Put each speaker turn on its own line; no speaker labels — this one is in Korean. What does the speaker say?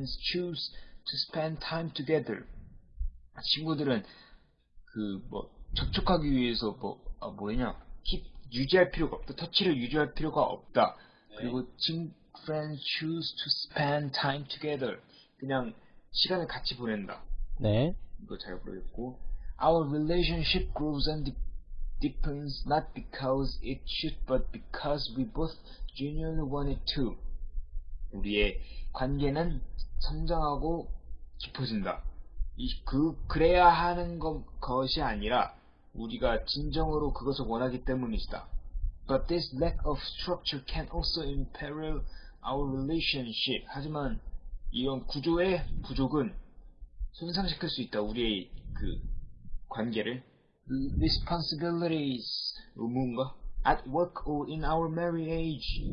friends choose to spend time together. 친구들은 그 뭐 접촉하기 위해서 뭐 아, 뭐냐 keep 유지할 필요가 없다. 터치를 유지할 필요가 없다. 그리고 친 friends choose to spend time together. 그냥 시간을 같이 보낸다.
네.
이거 잘 모르겠고 Our relationship grows and de- deepens not because it should but because we both genuinely want it to. 우리의 관계는 성장하고 깊어진다. 이, 그, 그래야 하는 것, 것이 아니라 우리가 진정으로 그것을 원하기 때문이다. But this lack of structure can also imperil our relationship. 하지만 이런 구조의 부족은 손상시킬 수 있다. 우리의 그 관계를 responsibilities 의무인가? At work or in our marriage